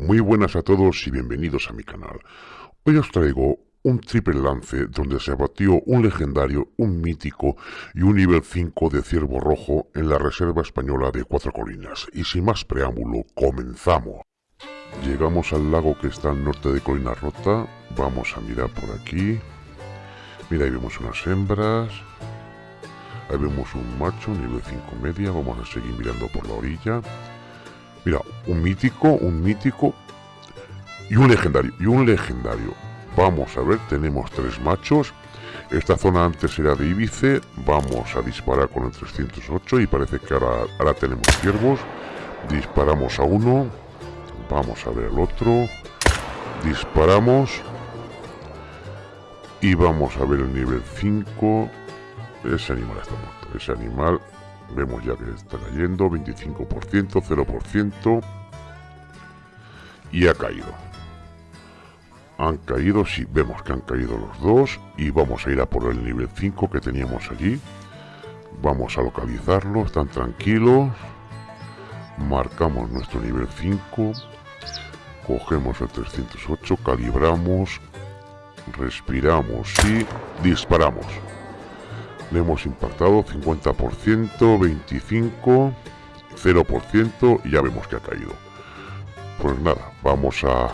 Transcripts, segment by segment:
Muy buenas a todos y bienvenidos a mi canal. Hoy os traigo un triple lance donde se abatió un legendario, un mítico y un nivel 5 de ciervo rojo en la reserva española de Cuatro Colinas. Y sin más preámbulo, comenzamos. Llegamos al lago que está al norte de Colina Rota. Vamos a mirar por aquí. Mira, ahí vemos unas hembras. Ahí vemos un macho, nivel 5 media. Vamos a seguir mirando por la orilla. Mira, un mítico, un mítico y un legendario. Y un legendario. Vamos a ver, tenemos tres machos. Esta zona antes era de Ibice. Vamos a disparar con el 308 y parece que ahora, ahora tenemos ciervos. Disparamos a uno. Vamos a ver el otro. Disparamos. Y vamos a ver el nivel 5. Ese animal está muerto. Ese animal Vemos ya que está cayendo, 25%, 0%. Y ha caído. Han caído, sí, vemos que han caído los dos. Y vamos a ir a por el nivel 5 que teníamos allí. Vamos a localizarlo, están tranquilos. Marcamos nuestro nivel 5. Cogemos el 308, calibramos, respiramos y disparamos. Le hemos impactado 50%, 25%, 0% y ya vemos que ha caído. Pues nada, vamos a,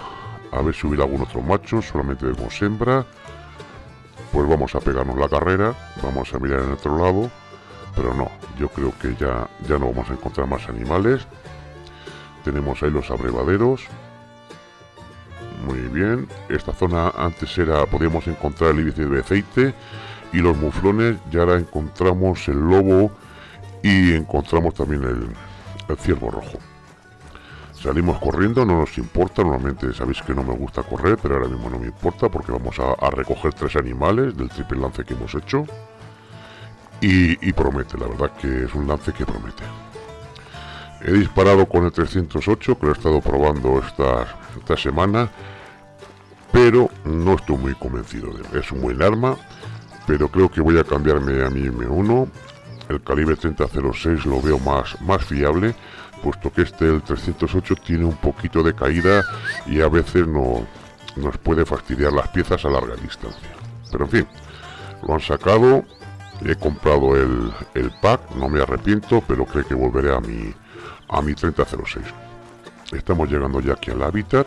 a ver si hubiera algún otro macho, solamente vemos hembra. Pues vamos a pegarnos la carrera, vamos a mirar en otro lado, pero no, yo creo que ya, ya no vamos a encontrar más animales. Tenemos ahí los abrevaderos. Muy bien, esta zona antes era, podíamos encontrar el índice de aceite y los muflones ya ahora encontramos el lobo y encontramos también el, ciervo rojo salimos corriendo, no nos importa, normalmente sabéis que no me gusta correr, pero ahora mismo no me importa porque vamos a, recoger tres animales del triple lance que hemos hecho y, promete, la verdad que es un lance que promete. He disparado con el 308 que lo he estado probando esta, esta semana, pero no estoy muy convencido de él. Es un buen arma, pero creo que voy a cambiarme a mi M1 el calibre 3006 lo veo más, más fiable puesto que este el 308 tiene un poquito de caída y a veces no, nos puede fastidiar las piezas a larga distancia. Pero en fin lo han sacado. He comprado el, el pack no me arrepiento pero creo que volveré a mi a mi 3006 estamos llegando ya aquí al hábitat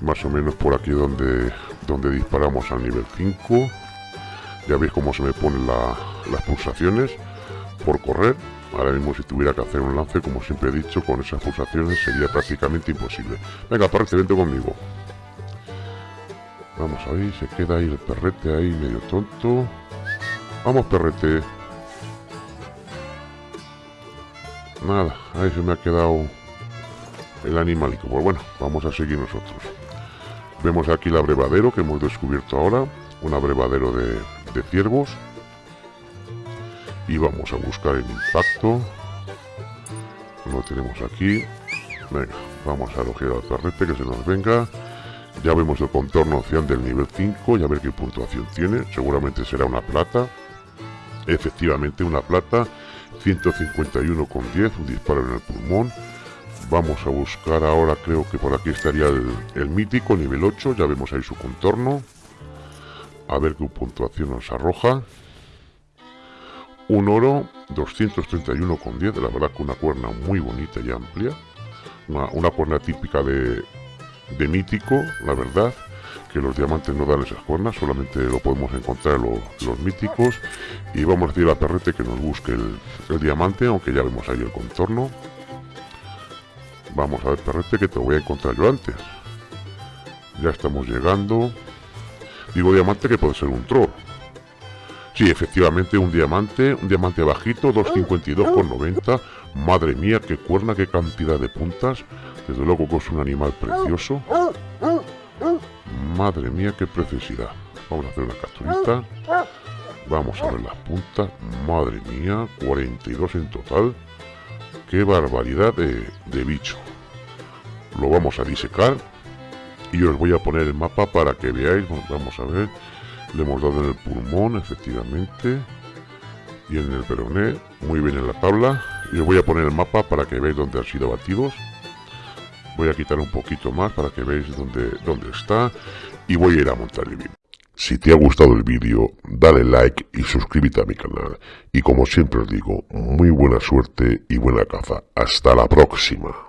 más o menos por aquí donde donde disparamos al nivel 5 ya veis cómo se me ponen las pulsaciones por correr. Ahora mismo si tuviera que hacer un lance, como siempre he dicho, con esas pulsaciones sería prácticamente imposible. Venga, parece, vente conmigo. Vamos ahí, se queda ahí el perrete ahí medio tonto. Vamos, perrete. Nada, ahí se me ha quedado el animalito. Pues bueno, vamos a seguir nosotros. Vemos aquí el abrevadero que hemos descubierto ahora. Un abrevadero de, de ciervos. Y vamos a buscar el impacto. Lo tenemos aquí. Venga vamos a elogiar al perrete que se nos venga. Ya vemos el contorno ocean del nivel 5 y a ver qué puntuación tiene. Seguramente será una plata. Efectivamente una plata. 151 con 10 un disparo en el pulmón. Vamos a buscar ahora creo que por aquí estaría el, el mítico nivel 8 ya vemos ahí su contorno a ver qué puntuación nos arroja. Un oro 231,10, la verdad que una cuerna muy bonita y amplia. Una, cuerna típica de, de, mítico, la verdad, que los diamantes no dan esas cuernas, solamente lo podemos encontrar los, los míticos. Y vamos a decir a Perrete que nos busque el, el diamante, aunque ya vemos ahí el contorno. Vamos a ver Perrete que te voy a encontrar yo antes. Ya estamos llegando. Digo diamante que puede ser un troll. Sí, efectivamente, un diamante, un diamante bajito, 252,90. Madre mía, qué cuerna, qué cantidad de puntas. Desde luego que es un animal precioso. Madre mía, qué preciosidad. Vamos a hacer una capturita. Vamos a ver las puntas. Madre mía, 42 en total. Qué barbaridad de, de bicho. Lo vamos a disecar y os voy a poner el mapa para que veáis vamos a ver le hemos dado en el pulmón efectivamente y en el peroné muy bien en la tabla y os voy a poner el mapa para que veáis dónde han sido batidos Voy a quitar un poquito más para que veáis dónde, dónde está y voy a ir a montar el. Si te ha gustado el vídeo, dale like y suscríbete a mi canal. Y como siempre os digo, muy buena suerte y buena caza. Hasta la próxima.